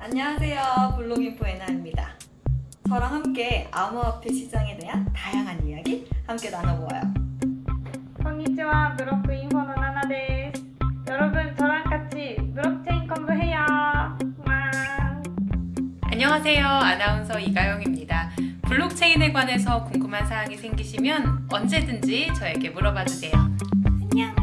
안녕하세요 블록인포 에나입니다 저랑 함께 암호화폐 시장에 대한 다양한 이야기 함께 나눠보아요 안녕하세요 블록인포 나나데 여러분, 저랑 같이 블록체인 공부해요. 와. 안녕하세요. 아나운서 이가영입니다. 블록체인에 관해서 궁금한 사항이 생기시면 언제든지 저에게 물어봐 주세요. 안녕.